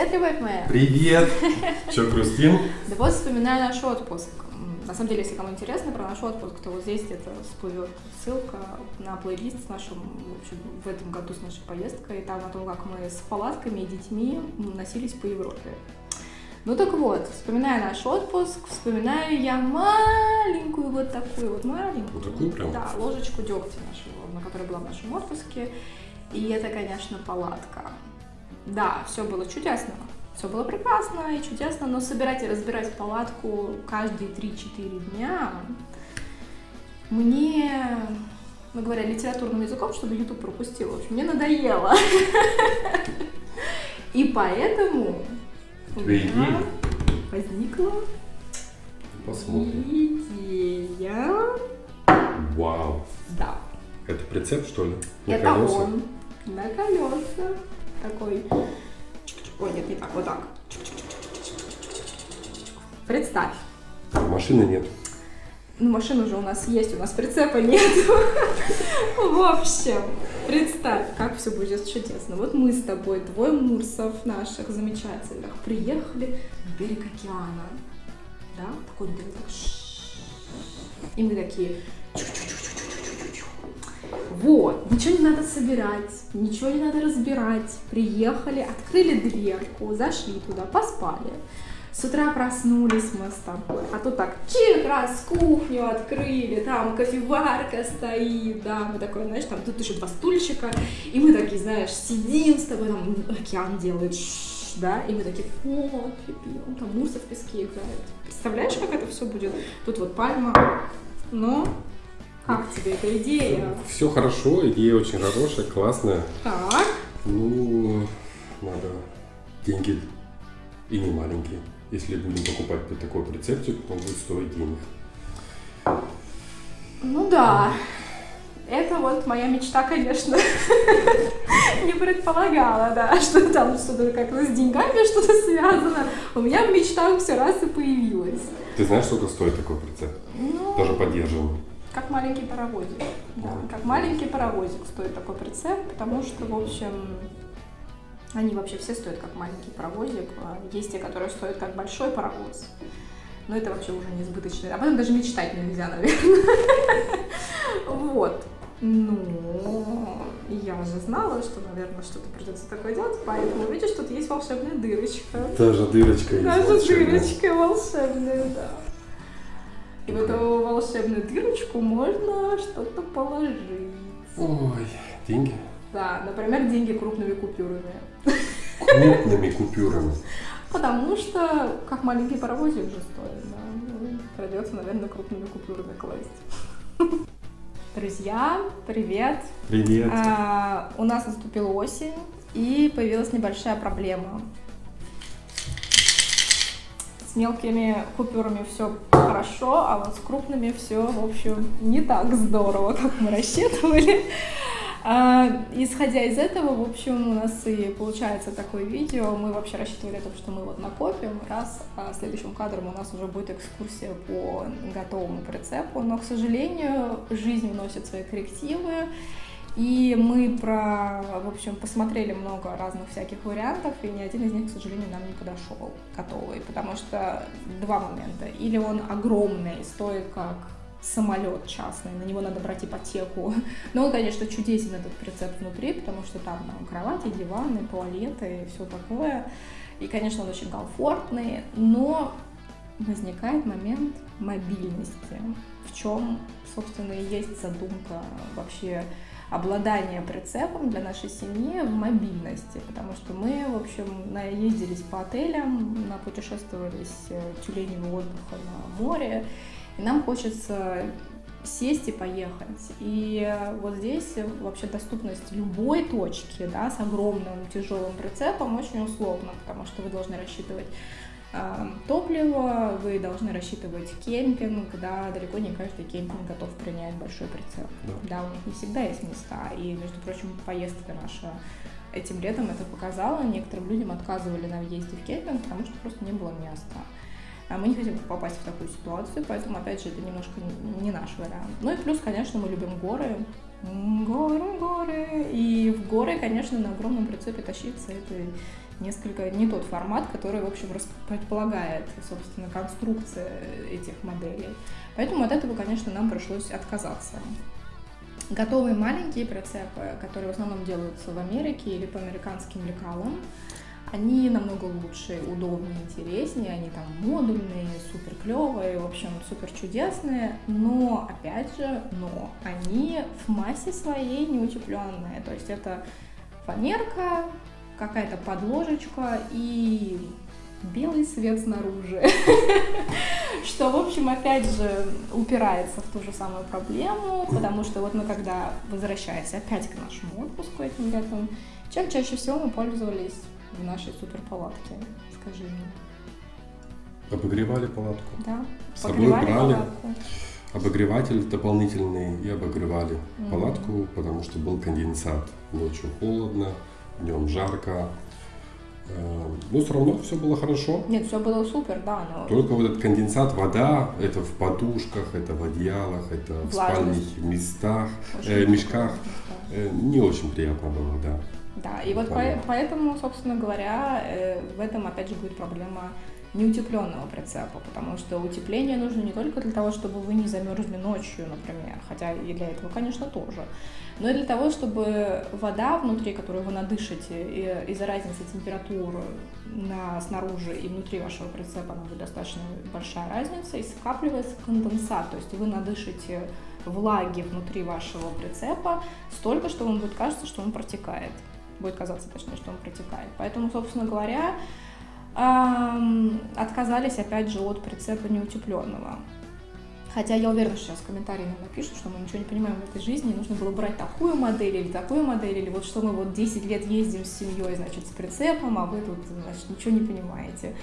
Привет, любовь моя! Привет! Че, грустим? Да вот вспоминаю наш отпуск. На самом деле, если кому интересно про наш отпуск, то вот здесь где-то всплывет ссылка на плейлист с нашим, в общем, в этом году с нашей поездкой, и там о том, как мы с палатками и детьми носились по Европе. Ну так вот, вспоминая наш отпуск, вспоминаю я маленькую вот такую вот маленькую. Вот такую прям? Да, ложечку дегтя нашего, на которой была в нашем отпуске. И это, конечно, палатка. Да, все было чудесно. Все было прекрасно и чудесно, но собирать и разбирать палатку каждые 3-4 дня мне, ну говоря литературным языком, чтобы YouTube пропустил, в общем, мне надоело. И поэтому у меня возникла Посмотрим. идея. Вау. Да. Это прицеп, что ли? На Это колеса? он на колеса. Такой. Ой, нет, не так, вот так. Представь. Машины нет. Ну, машина уже у нас есть, у нас прицепа нет. В общем, представь, как все будет чудесно. Вот мы с тобой, двое мурсов наших замечательных, приехали на берег океана. Да? Такой берег. И мы такие... Вот, ничего не надо собирать, ничего не надо разбирать. Приехали, открыли дверку, зашли туда, поспали. С утра проснулись мы с тобой, а тут так, чик, раз кухню открыли, там кофеварка стоит, да, мы такой, знаешь, там тут еще два стульчика, и мы такие, знаешь, сидим с тобой, там океан делает, да, и мы такие, кофе пьем, там муса в песке играет. Представляешь, как это все будет? Тут вот пальма, но как тебе эта идея? Все хорошо, идея очень хорошая, классная. Так, Ну, надо деньги и не маленькие. Если будем покупать такой прицепчик, он будет стоить денег. ну да, это вот моя мечта, конечно, не предполагала, да, что там что-то как-то с деньгами что-то связано. У меня в мечтах все раз и появилось. Ты знаешь, сколько стоит такой прицеп? Ну, Даже поддержанный. Как маленький паровозик. Да, как маленький паровозик стоит такой прицеп, потому что, в общем, они вообще все стоят как маленький паровозик. А Есть те, которые стоят как большой паровоз. Но это вообще уже несбыточно. Об этом даже мечтать нельзя, наверное. Вот. Ну, я уже знала, что, наверное, что-то придется такое делать, поэтому видишь, тут есть волшебная дырочка. Даже дырочка есть. Даже волшебная. дырочка волшебная, да. И в эту волшебную дырочку можно что-то положить. Ой, деньги. Да, например, деньги крупными купюрами. Крупными купюрами. Потому что, как маленький паровозик уже стоит, да. Ну, Придется, наверное, крупными купюрами класть. Друзья, привет! Привет. А, у нас наступила осень, и появилась небольшая проблема. С мелкими купюрами все хорошо, а вот с крупными все, в общем, не так здорово, как мы рассчитывали. А, исходя из этого, в общем, у нас и получается такое видео. Мы вообще рассчитывали о том, что мы вот накопим, раз, а следующим кадром у нас уже будет экскурсия по готовому прицепу. Но, к сожалению, жизнь вносит свои коррективы. И мы про, в общем, посмотрели много разных всяких вариантов, и ни один из них, к сожалению, нам не подошел готовый, потому что два момента. Или он огромный, стоит как самолет частный, на него надо брать ипотеку. Но он, конечно, чудесен этот прицеп внутри, потому что там, там кровати, диваны, туалеты и все такое. И, конечно, он очень комфортный, но возникает момент мобильности, в чем, собственно, и есть задумка вообще обладания прицепом для нашей семьи в мобильности, потому что мы, в общем, наездились по отелям, напутешествовали с э, тюленями отдыха на море, и нам хочется сесть и поехать. И э, вот здесь э, вообще доступность любой точки, да, с огромным тяжелым прицепом очень условно, потому что вы должны рассчитывать топливо, вы должны рассчитывать кемпинг, да, далеко не каждый кемпинг готов принять большой прицеп. Да. Да, у них не всегда есть места. И, между прочим, поездка наша этим летом это показала. Некоторым людям отказывали на въезде в кемпинг, потому что просто не было места. А мы не хотим попасть в такую ситуацию, поэтому, опять же, это немножко не- не наш вариант. Ну и плюс, конечно, мы любим горы, горы, горы. И в горы, конечно, на огромном прицепе тащиться это несколько не тот формат, который, в общем, предполагает, собственно, конструкция этих моделей. Поэтому от этого, конечно, нам пришлось отказаться. Готовые маленькие прицепы, которые в основном делаются в Америке или по американским лекалам, они намного лучше, удобнее, интереснее, они там модульные, супер клевые, в общем, супер чудесные, но, опять же, но они в массе своей не утепленные, то есть это фанерка, какая-то подложечка и белый свет снаружи. Что, в общем, опять же, упирается в ту же самую проблему, потому что вот мы когда, возвращаясь опять к нашему отпуску этим летом, чем чаще всего мы пользовались в нашей суперпалатке, скажи мне. Обогревали палатку. Да, С собой брали обогреватель дополнительный и обогревали mm-hmm. палатку, потому что был конденсат. Ночью холодно, днем жарко. Э, но все равно все было хорошо. Нет, все было супер, да. Но... Только вот этот конденсат, вода, это в подушках, это в одеялах, это в спальных местах, э, мешках. Э, не очень приятно было, да. Да, и вот по, поэтому, собственно говоря, э, в этом опять же будет проблема неутепленного прицепа, потому что утепление нужно не только для того, чтобы вы не замерзли ночью, например, хотя и для этого, конечно, тоже, но и для того, чтобы вода внутри, которую вы надышите, из-за разницы температуры на, снаружи и внутри вашего прицепа, она будет достаточно большая разница, и скапливается конденсат, то есть вы надышите влаги внутри вашего прицепа столько, что вам будет кажется, что он протекает будет казаться, точнее, что он протекает. Поэтому, собственно говоря, отказались опять же от прицепа неутепленного. Хотя я уверена, что сейчас комментарии нам напишут, что мы ничего не понимаем в этой жизни, нужно было брать такую модель или такую модель, или вот что мы вот 10 лет ездим с семьей, значит, с прицепом, а вы тут, значит, ничего не понимаете.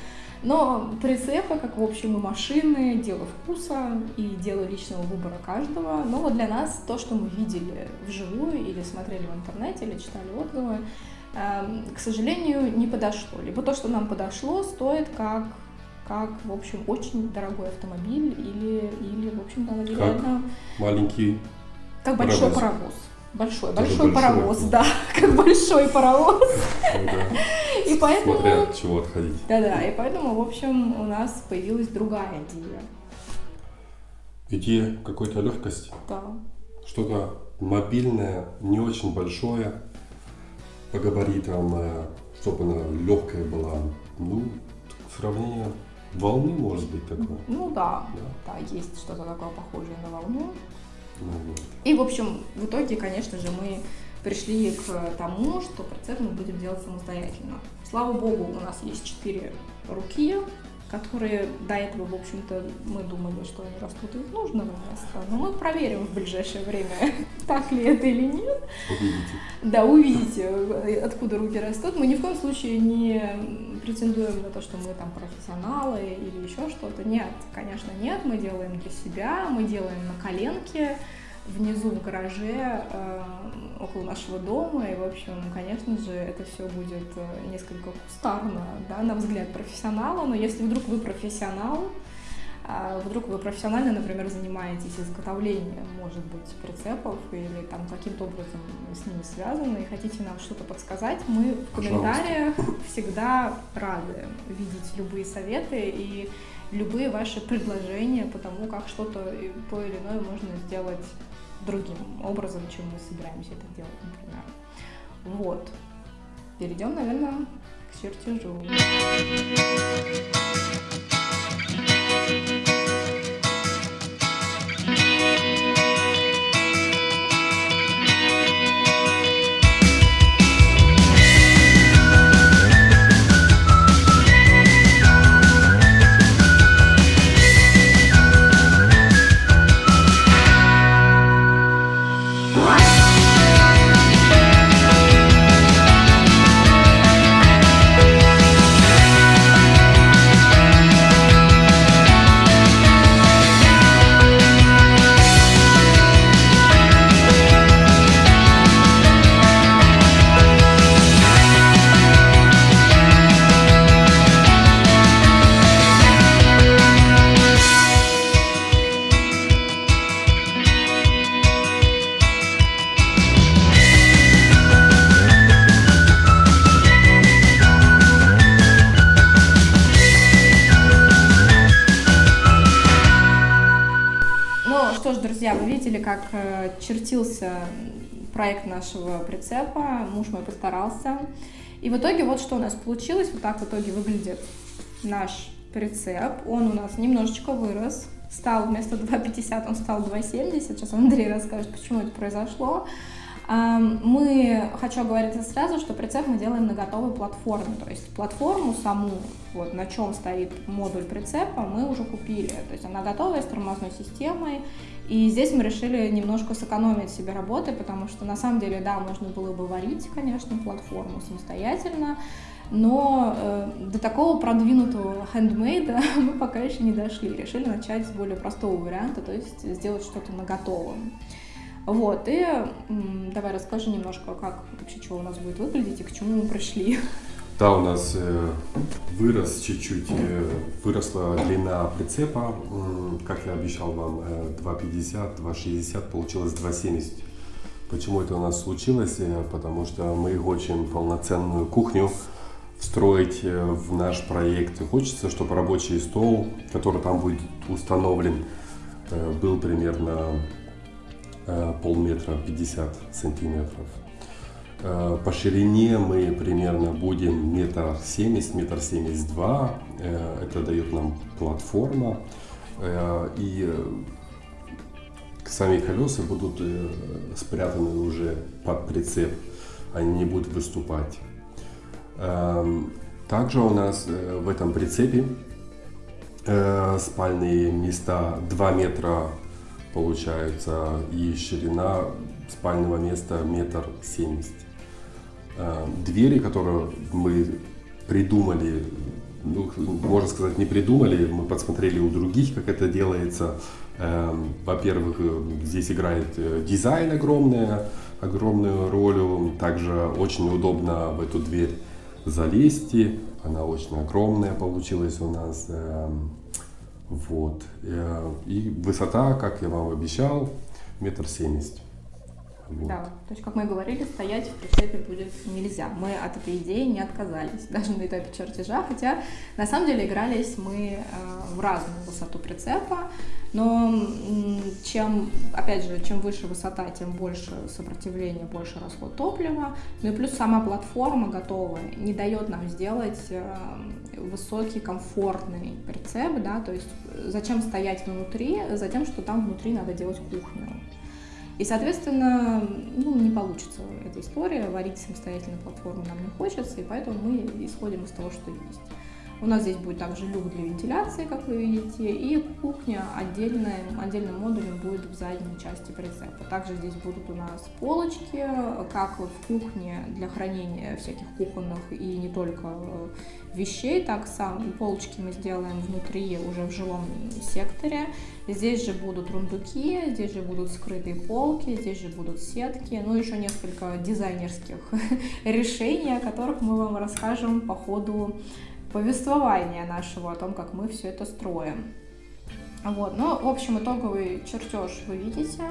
Но прицепы, как в общем и машины, дело вкуса и дело личного выбора каждого. Но вот для нас то, что мы видели вживую или смотрели в интернете, или читали отзывы, эм, к сожалению, не подошло. Либо то, что нам подошло, стоит как как, в общем, очень дорогой автомобиль или, или в общем-то, реально... маленький Как большой паровоз. Большой, большой, большой паровоз, да, как большой паровоз. Ну и поэтому... Смотря от чего отходить. Да-да, и поэтому, в общем, у нас появилась другая идея. Идея какой-то легкости. Да. Что-то мобильное, не очень большое, по габаритам, э, чтобы она легкая была. Ну, сравнение волны может быть такое. Ну да, да, да есть что-то такое похожее на волну. Ну, вот. И, в общем, в итоге, конечно же, мы пришли к тому, что процесс мы будем делать самостоятельно. Слава богу, у нас есть четыре руки, которые до этого, в общем-то, мы думали, что они растут из нужного места. Но мы проверим в ближайшее время, так ли это или нет. Увидите. Да, увидите, откуда руки растут. Мы ни в коем случае не претендуем на то, что мы там профессионалы или еще что-то. Нет, конечно, нет. Мы делаем для себя, мы делаем на коленке внизу в гараже э, около нашего дома. И, в общем, конечно же, это все будет э, несколько кустарно, да, на взгляд профессионала. Но если вдруг вы профессионал, вдруг вы профессионально, например, занимаетесь изготовлением, может быть, прицепов или там каким-то образом с ними связаны и хотите нам что-то подсказать, мы в комментариях всегда рады видеть любые советы и любые ваши предложения по тому, как что-то то или иное можно сделать другим образом, чем мы собираемся это делать, например. Вот. Перейдем, наверное, к чертежу. Друзья, вы видели, как э, чертился проект нашего прицепа. Муж мой постарался. И в итоге вот что у нас получилось. Вот так в итоге выглядит наш прицеп. Он у нас немножечко вырос. Стал вместо 2,50 он стал 2,70. Сейчас Андрей расскажет, почему это произошло. Мы, хочу говорить сразу, что прицеп мы делаем на готовой платформе, то есть платформу саму, вот на чем стоит модуль прицепа, мы уже купили, то есть она готовая с тормозной системой, и здесь мы решили немножко сэкономить себе работы, потому что на самом деле, да, можно было бы варить, конечно, платформу самостоятельно, но э, до такого продвинутого хендмейда мы пока еще не дошли. Решили начать с более простого варианта, то есть сделать что-то на готовом. Вот, и давай расскажи немножко, как вообще, чего у нас будет выглядеть и к чему мы пришли. Да, у нас э, вырос чуть-чуть, э, выросла длина прицепа, э, как я обещал вам, э, 2,50, 2,60, получилось 2,70. Почему это у нас случилось? Э, потому что мы хотим полноценную кухню встроить э, в наш проект. И хочется, чтобы рабочий стол, который там будет установлен, э, был примерно полметра 50 сантиметров. Э, по ширине мы примерно будем метр семьдесят, метр семьдесят два. Э, это дает нам платформа. И сами колеса будут спрятаны уже под прицеп. Они не будут выступать. Также у нас в этом прицепе спальные места 2 метра получается, и ширина спального места метр семьдесят. Э, двери, которые мы придумали, ну, можно сказать, не придумали, мы подсмотрели у других, как это делается. Э, во-первых, здесь играет э, дизайн огромная, огромную роль. Также очень удобно в эту дверь залезть. Она очень огромная получилась у нас. Вот. Э, и высота, как я вам обещал, метр семьдесят. Вот. Да, то есть, как мы говорили, стоять в прицепе будет нельзя. Мы от этой идеи не отказались, даже на этапе чертежа, хотя на самом деле игрались мы э, в разную высоту прицепа, но чем, опять же, чем выше высота, тем больше сопротивления, больше расход топлива, ну и плюс сама платформа готовая не дает нам сделать э, высокий, комфортный прицеп, да, то есть зачем стоять внутри, затем, что там внутри надо делать кухню. И, соответственно, ну, не получится эта история, варить самостоятельно платформу нам не хочется, и поэтому мы исходим из того, что есть. У нас здесь будет также люк для вентиляции, как вы видите, и кухня отдельная, отдельным модулем будет в задней части прицепа. Также здесь будут у нас полочки, как в кухне для хранения всяких кухонных и не только э, вещей, так сам полочки мы сделаем внутри уже в жилом секторе. Здесь же будут рундуки, здесь же будут скрытые полки, здесь же будут сетки, ну еще несколько дизайнерских решений, о которых мы вам расскажем по ходу повествования нашего о том, как мы все это строим. Вот, ну, в общем, итоговый чертеж вы видите.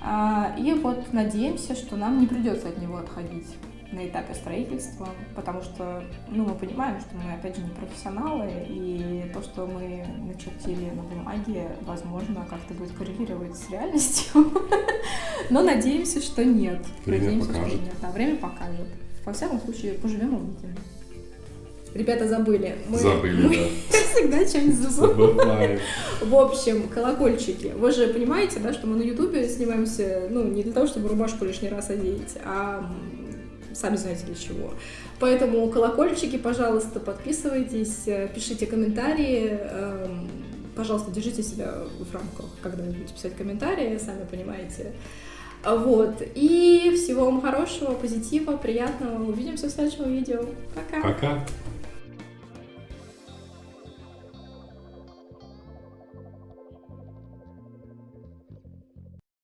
А, и вот надеемся, что нам не придется от него отходить на этапе строительства, потому что, ну, мы понимаем, что мы, опять же, не профессионалы, и то, что мы начертили на бумаге, возможно, как-то будет коррелировать с реальностью, но надеемся, что нет. Время надеемся, покажет. Что нет. Да, время покажет. Во всяком случае, поживем увидим. Ребята забыли. Мы, забыли, мы да. всегда что-нибудь забываем. В общем, колокольчики. Вы же понимаете, да, что мы на Ютубе снимаемся, ну, не для того, чтобы рубашку лишний раз одеть, а сами знаете для чего. Поэтому колокольчики, пожалуйста, подписывайтесь, пишите комментарии. Эм, пожалуйста, держите себя в рамках, когда вы будете писать комментарии, сами понимаете. Вот. И всего вам хорошего, позитива, приятного. Увидимся в следующем видео. Пока. Пока.